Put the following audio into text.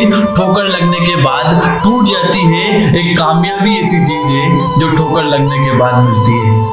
चीज़ ठोकर लगने के बाद टूट जाती है। एक कामयाबी ऐसी चीज़ है जो ठोकर लगने के बाद मिलती है।